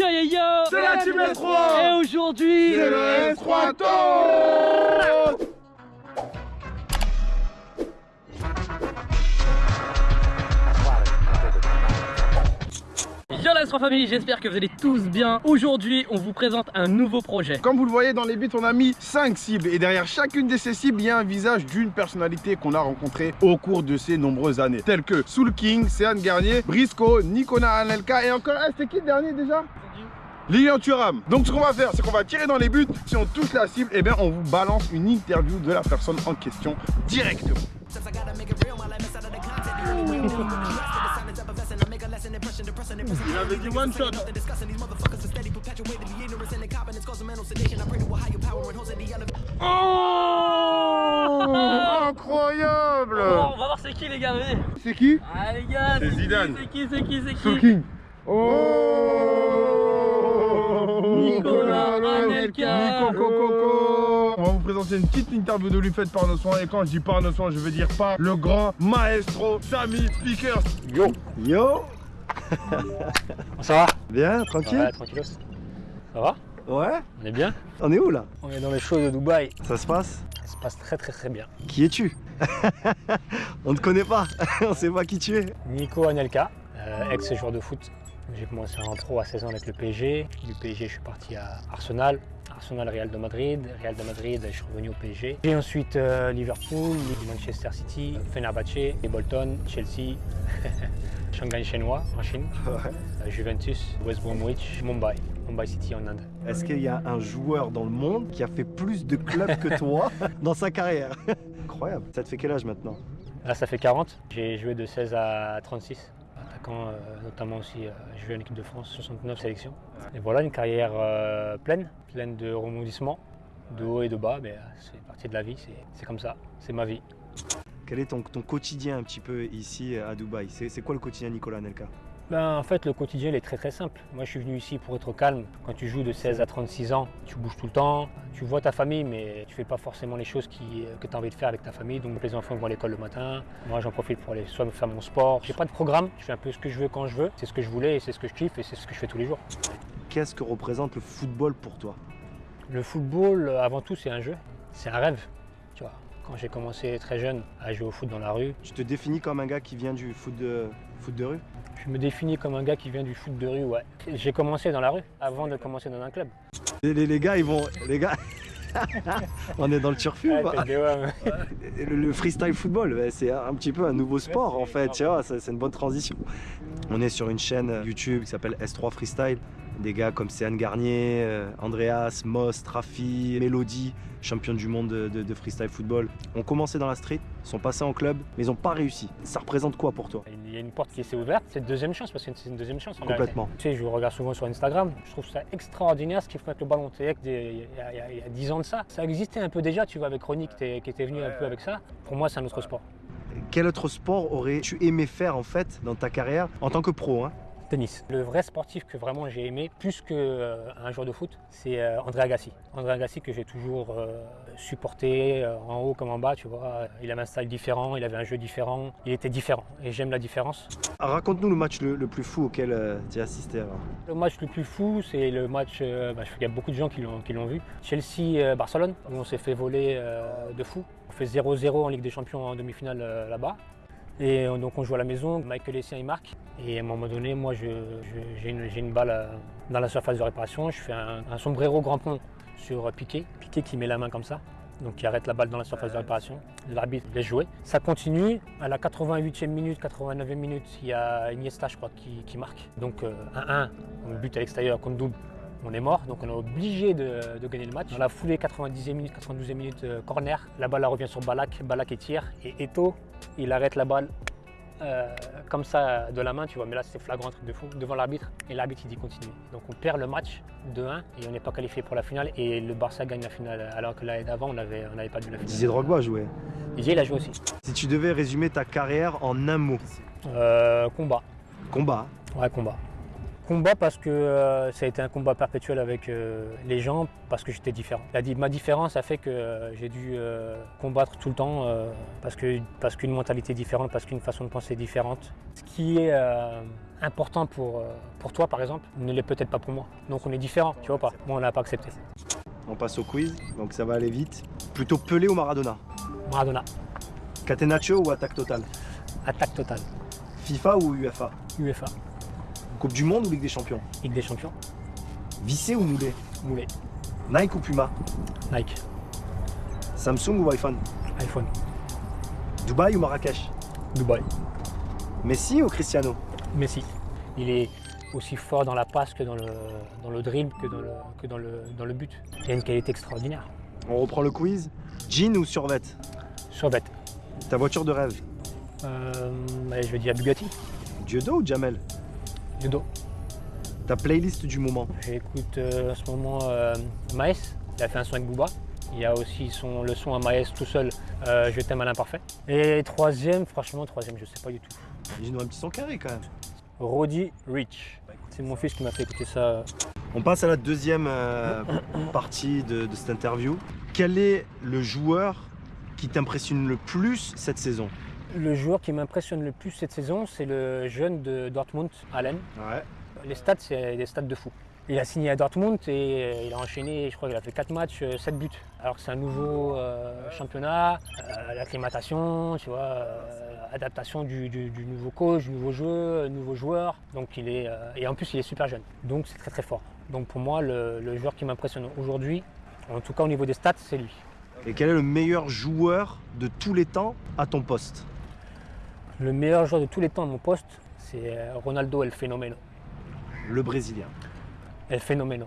Yo yo yo C'est la Team S3 Et aujourd'hui C'est le S3 Talk Yo la S3 famille, j'espère que vous allez tous bien. Aujourd'hui, on vous présente un nouveau projet. Comme vous le voyez dans les buts, on a mis 5 cibles et derrière chacune de ces cibles, il y a un visage d'une personnalité qu'on a rencontrée au cours de ces nombreuses années. Tels que Soul King, Sean Garnier, Briscoe, Nikona Anelka et encore, ah, c'était qui le dernier déjà? Lilian Thuram. Donc ce qu'on va faire, c'est qu'on va tirer dans les buts. Si on touche la cible, eh bien on vous balance une interview de la personne en question directement. Il avait dit one shot. Oh Incroyable Bon, on va voir c'est qui les gars, venez. C'est qui Ah les gars, C'est qui, Zidane. C'est qui, c'est qui, c'est qui? Soul King. Oh Nicolas Anelka. Nico Coco On va vous présenter une petite interview de lui faite par nos soins. Et quand je dis par nos soins je veux dire par le grand maestro Samy Speakers. Yo. Yo. Ça va? Bien, tranquille. Ouais, tranquillos. Ça va? Ouais. On est bien? On est où là? On est dans les shows de Dubaï. Ça se passe? Ça se passe très très très bien. Qui es-tu? On ne te connaît pas, on sait pas qui tu es. Nico Anelka, euh, ex-joueur de foot. J'ai commencé en pro à 16 ans avec le PSG. Du PSG, je suis parti à Arsenal. Arsenal, Real de Madrid. Real de Madrid, je suis revenu au PSG. Et ensuite euh, Liverpool, Manchester City, Fenerbahce, et Bolton, Chelsea, Shanghai chinois en Chine, euh, Juventus, West Bromwich, Mumbai, Mumbai City en Inde. Est-ce qu'il y a un joueur dans le monde qui a fait plus de clubs que toi dans sa carrière? Incroyable. Ça te fait quel âge maintenant? Là, ça fait 40. J'ai joué de 16 à 36. Attaquant, euh, notamment aussi, euh, j'ai joué en équipe de France, 69 sélections. Et voilà, une carrière euh, pleine, pleine de rebondissements, de haut et de bas. Mais euh, c'est partie de la vie, c'est- comme ça, c'est ma vie. Quel est ton, ton quotidien un petit peu ici à Dubaï? C'est quoi le quotidien Nicolas Nelka Ben, en fait, le quotidien il est très très simple. Moi, je suis venu ici pour être calme. Quand tu joues de 16 à 36 ans, tu bouges tout le temps, tu vois ta famille, mais tu fais pas forcément les choses qui, que tu as envie de faire avec ta famille. Donc, les enfants vont à l'école le matin. Moi, j'en profite pour aller soit faire mon sport. J'ai pas de programme, je fais un peu ce que je veux quand je veux. C'est ce que je voulais et c'est ce que je kiffe et c'est ce que je fais tous les jours. Qu'est-ce que représente le football pour toi? Le football, euh, avant tout, c'est un jeu. C'est un rêve. Tu vois, quand j'ai commencé très jeune à jouer au foot dans la rue, Tu te définis comme un gars qui vient du foot de, foot de rue? Je me définis comme un gars qui vient du foot de rue. Ouais. J'ai commencé dans la rue avant de commencer dans un club. les, les- les gars, ils vont. Les gars On est dans le turfu Ouais, ou pas t'es des- ouais, le, le freestyle football, c'est un petit peu un nouveau sport en fait, tu vois, c'est c'est une bonne transition. On est sur une chaîne YouTube qui s'appelle S3 Freestyle. Des gars comme Sean Garnier, euh, Andreas, Moss, Trafi, Melody, champion du monde de, de- de freestyle football, ont commencé dans la street, sont passés en club, mais ils n'ont pas réussi. Ça représente quoi pour toi? Il y a une porte qui s'est ouverte, c'est une deuxième chance parce que c'est une deuxième chance. en Complètement. Tu sais, je regarde souvent sur Instagram, je trouve ça extraordinaire ce qu'ils font avec le ballon. Il y, a- il y a- il y a 10 ans de ça, ça existait un peu déjà, tu vois, avec Ronnie qui était, qui était venu un peu avec ça. Pour moi, c'est un autre sport. Quel autre sport aurais-tu aimé faire en fait dans ta carrière? En tant que pro hein Tennis. Le vrai sportif que vraiment j'ai aimé, plus qu'un un joueur de foot, c'est euh, André Agassi. André Agassi que j'ai toujours euh, supporté euh, en haut comme en bas, tu vois. Il avait un style différent, il avait un jeu différent, il était différent et j'aime la différence. Raconte-nous le match le, le plus fou auquel tu as assisté alors. Le match le plus fou, c'est le match, euh, bah, je- il y a beaucoup de gens qui l'ont qui l'ont vu, Chelsea-Barcelone, où on s'est fait voler euh, de fou. On fait 0-0 en Ligue des Champions en demi-finale euh, là-bas. Et euh, donc on joue à la maison, Michael Essien il marque. Et à un moment donné, moi je- je- j'ai une, balle euh, dans la surface de réparation, je fais un, un sombrero grand pont sur euh, Piqué, Piqué qui met la main comme ça. Donc qui arrête la balle dans la surface de réparation. L'arbitre laisse jouer. Ça continue. À la 88e minute, 89e minute, il y a Iniesta, je crois, qui, qui marque. Donc euh, 1-1, donc but à l'extérieur comme double. On est mort, donc on est obligé de, de gagner le match. Dans la foulée, 90e minute, 92e minute, euh, corner. La balle revient sur Balak, Balak et tire. Et Eto, il arrête la balle euh, comme ça de la main, tu vois. Mais là, c'est flagrant, un truc de fou, devant l'arbitre. Et l'arbitre, il dit continue. Donc on perd le match 2-1 et on n'est pas qualifié pour la finale. Et le Barça gagne la finale, alors que l'année d'avant, on n'avait on pas dû la finale. Didier Drogba jouait. Didier, il a joué aussi. Si tu devais résumer ta carrière en un mot, Euh, combat. combat. Ouais, combat. Combat parce que euh, ça a été un combat perpétuel avec euh, les gens, parce que j'étais différent. La ma différence a fait que euh, j'ai dû combattre tout le temps parce que parce qu'une mentalité différente, parce qu'une façon de penser différente. Ce qui est important pour, pour toi par exemple ne l'est peut-être pas pour moi. Donc on est différents, tu vois pas. Moi on l'a pas accepté. On passe au quiz, donc ça va aller vite. Plutôt Pelé ou Maradona? Maradona, Catenaccio ou attaque totale? Attaque totale. FIFA ou UEFA? UEFA, Coupe du Monde ou Ligue des Champions Ligue des Champions, Vissé ou moulé Moulé, Nike ou Puma Nike, Samsung ou iPhone iPhone, Dubaï ou Marrakech Dubaï, Messi ou Cristiano Messi. Il est aussi fort dans la passe que dans le, dans le dribble, que, dans le, que dans, le, dans le but. Il a une qualité extraordinaire. On reprend le quiz. Jean ou survêt Sur bête. Ta voiture de rêve Euh, je vais dire Bugatti, Dieudo ou Jamel judo. Ta playlist du moment J'écoute euh, en ce moment euh, Maes, il a fait un son avec Booba. Il y a aussi son, le son à Maes tout seul, euh, Je t'aime à l'imparfait. Et troisième, franchement, troisième, je sais pas du tout. J'ai un petit son carré quand même. Roddy Rich. C'est mon fils qui m'a fait écouter ça. On passe à la deuxième partie de, de cette interview. Quel est le joueur qui t'impressionne le plus cette saison? Le joueur qui m'impressionne le plus cette saison, c'est le jeune de Dortmund, Allen. Ouais. Les stats, c'est des stats de fou. Il a signé à Dortmund et euh, il a enchaîné, je crois qu'il a fait 4 matchs, 7 buts. Alors que c'est un nouveau euh, championnat, euh, l'acclimatation, tu vois, euh, adaptation du, du- du nouveau coach, du nouveau jeu, euh, nouveau joueur. Donc il est, euh, et en plus, il est super jeune. Donc c'est très très fort. Donc pour moi, le, le joueur qui m'impressionne aujourd'hui, en tout cas au niveau des stats, c'est lui. Et quel est le meilleur joueur de tous les temps à ton poste? Le meilleur joueur de tous les temps à mon poste, c'est euh, Ronaldo El Fenomeno. Le Brésilien. El Fenomeno.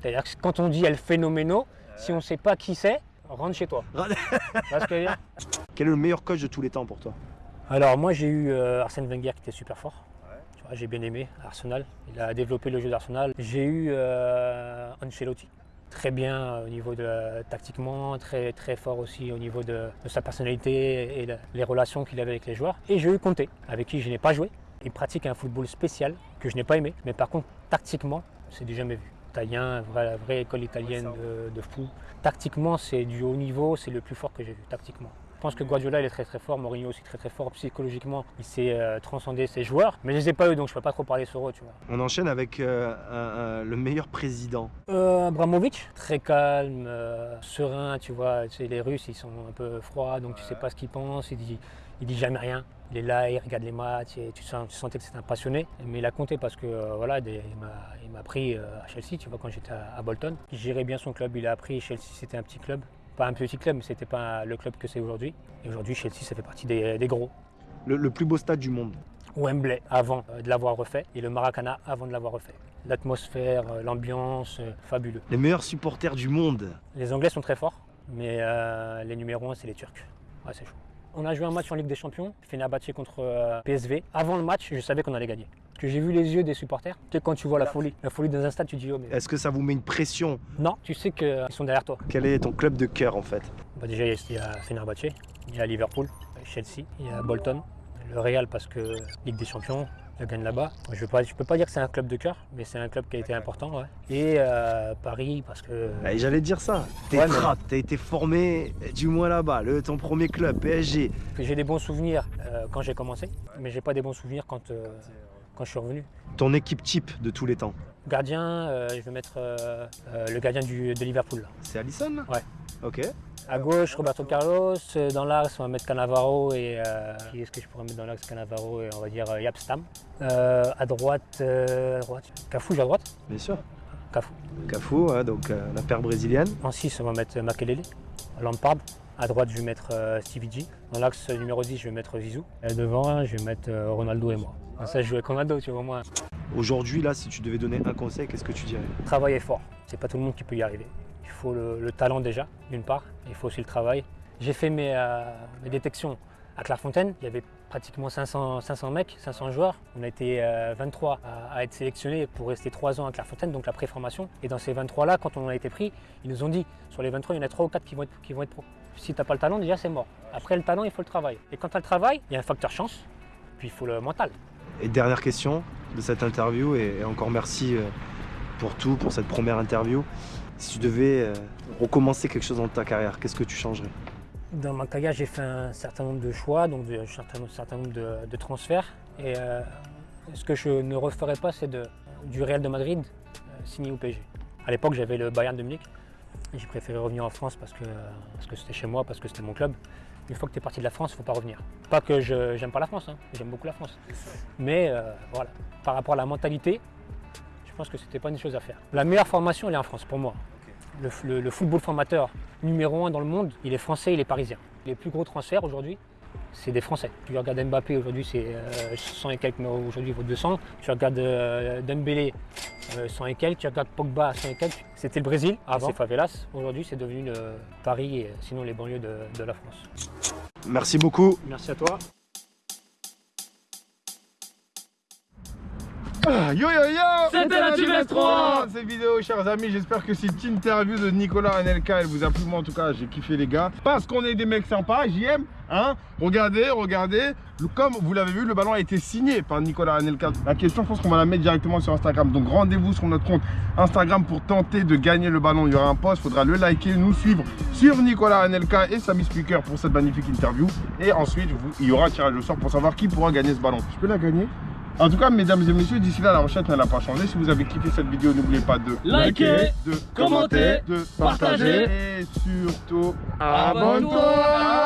C'est-à-dire que quand on dit El Fenomeno, si on ne sait pas qui c'est, rentre chez toi. Que Quel est le meilleur coach de tous les temps pour toi? Alors moi j'ai eu euh, Arsène Wenger qui était super fort. J'ai bien aimé Arsenal. Il a développé le jeu d'Arsenal. J'ai eu euh, Ancelotti. Très bien au niveau de tactiquement, très très fort aussi au niveau de, de sa personnalité et de- les relations qu'il avait avec les joueurs. Et j'ai eu Conte, avec qui je n'ai pas joué. Il pratique un football spécial que je n'ai pas aimé, mais par contre tactiquement, c'est du jamais vu. Italien, vraie, vraie école italienne de, de fou. Tactiquement, c'est du haut niveau, c'est le plus fort que j'ai vu tactiquement. Je pense que Guardiola il est très très fort, Mourinho aussi très très fort. Psychologiquement, il sait euh, transcender ses joueurs, mais je les ai pas eu donc je peux pas trop parler sur eux, tu vois. On enchaîne avec euh, un- un- le meilleur président. Euh, Abramovic, très calme, euh, serein, tu vois. Tu sais, les Russes, ils sont un peu froids, donc tu sais pas ce qu'ils pensent. Il dit, il dit jamais rien. Il est là, il regarde les matchs, et tu, sens- tu sentais que c'était un passionné. Mais il a compté parce que euh, voilà, des- il m'a- il m'a pris euh, à Chelsea, tu vois, quand j'étais à, à Bolton. Il gérait bien son club. Il a appris Chelsea, c'était un petit club. Pas un petit club, mais c'était pas le club que c'est aujourd'hui. Et aujourd'hui, Chelsea, ça fait partie des, des gros. Le, le plus beau stade du monde. Wembley avant euh, de l'avoir refait et le Maracana avant de l'avoir refait. L'atmosphère, euh, l'ambiance, euh, fabuleux. Les meilleurs supporters du monde. Les Anglais sont très forts, mais euh, les numéros 1, c'est les Turcs. Ouais, c'est chaud. On a joué un match en Ligue des Champions, Fenerbahçe contre euh, PSV. Avant le match, je savais qu'on allait gagner. Parce que j'ai vu les yeux des supporters. Tu sais, quand tu vois la folie, la folie dans un stade, tu te dis, oh, mais... Est-ce que ça vous met une pression? Non, tu sais qu'ils sont derrière toi. Quel est ton club de cœur en fait? Bah, déjà, il y a Fenerbahçe, il y a Liverpool, Chelsea, il y a Bolton, le Real parce que Ligue des Champions, il gagne là-bas. Je ne peux pas dire que c'est un club de cœur, mais c'est un club qui a été important. ouais. Et euh, Paris parce que... Et J'allais te dire ça. T'es Ouais, mais- trappe, t'as été formé du moins là-bas. Ton premier club, PSG. j'ai des bons souvenirs euh, quand j'ai commencé, mais j'ai pas des bons souvenirs quand, euh, quand je suis revenu. Ton équipe type de tous les temps. Gardien, euh, je vais mettre euh, euh, le gardien du- de Liverpool. C'est Allison Ouais. Ok. À gauche, Roberto Carlos. Dans l'axe, on va mettre Cannavaro et. euh, qui est-ce que je pourrais mettre dans l'axe Cannavaro et on va dire Yapstam. À droite, à droite. Cafou, j'ai à droite Bien sûr. Cafou. Cafu, ouais, donc la paire brésilienne. En 6, on va mettre Makelele. Lampard. À droite, je vais mettre Stevie G. Dans l'axe numéro 10, je vais mettre Zizou. Et devant, je vais mettre Ronaldo et moi. Comme ça, je joue avec Ronaldo, tu vois, moi. Aujourd'hui, là, si tu devais donner un conseil, qu'est-ce que tu dirais? Travailler fort. C'est pas tout le monde qui peut y arriver. Il faut le, le talent déjà, d'une part. Il faut aussi le travail. J'ai fait mes, euh, mes détections à Clairefontaine. Il y avait pratiquement 500, 500 mecs, 500 joueurs. On a été euh, 23 à, à être sélectionnés pour rester 3 ans à Clairefontaine, donc la préformation. Et dans ces 23-là, quand on a été pris, ils nous ont dit sur les 23, il y en a 3 ou 4 qui vont être, qui vont être pro. Si tu n'as pas le talent, déjà c'est mort. Après le talent, il faut le travail. Et quand tu as le travail, il y a un facteur chance, puis il faut le mental. Et dernière question de cette interview, et, encore merci euh, pour tout, pour cette première interview. Si tu devais euh, recommencer quelque chose dans ta carrière, qu'est-ce que tu changerais? Dans ma carrière, j'ai fait un certain nombre de choix, donc un certain, nombre de, transferts. Et euh, Ce que je ne referai pas, c'est du Real de Madrid signé au PSG. À l'époque, j'avais le Bayern de Munich. J'ai préféré revenir en France parce que c'était chez moi, parce que c'était mon club. Une fois que tu es parti de la France, il ne faut pas revenir. Pas que je n'aime pas la France, hein. j'aime beaucoup la France. Mais euh, voilà, par rapport à la mentalité, je pense que ce n'était pas une chose à faire. La meilleure formation, elle est en France pour moi. Le, football formateur numéro un dans le monde, il est français, il est parisien. Les plus gros transferts aujourd'hui, c'est des Français. Tu regardes Mbappé aujourd'hui, c'est 100 euh, et quelques, mais aujourd'hui il vaut 200. Tu regardes euh, Dembélé, 100 euh, et quelques. Tu regardes Pogba, 100 et quelques. C'était le Brésil, avant c'est Favelas. Aujourd'hui, c'est devenu Paris et sinon les banlieues de, de la France. Merci beaucoup. Merci à toi. Yo yo yo C'était la Team 3 Cette vidéo chers amis, j'espère que cette interview de Nicolas Anelka elle vous a plu, moi en tout cas j'ai kiffé les gars. Parce qu'on est des mecs sympas, j'aime hein. Regardez, regardez. Comme vous l'avez vu, le ballon a été signé par Nicolas Anelka. La question, je pense qu'on va la mettre directement sur Instagram. Donc rendez-vous sur notre compte Instagram pour tenter de gagner le ballon. Il y aura un post, il faudra le liker, nous suivre sur Nicolas Anelka et Samy Speaker pour cette magnifique interview. Et ensuite, il y aura un tirage au sort pour savoir qui pourra gagner ce ballon. Je peux la gagner? En tout cas, mesdames et messieurs, d'ici là, la recette n'a pas changé. Si vous avez kiffé cette vidéo, n'oubliez pas de liker, de commenter, de partager et surtout abonne-toi.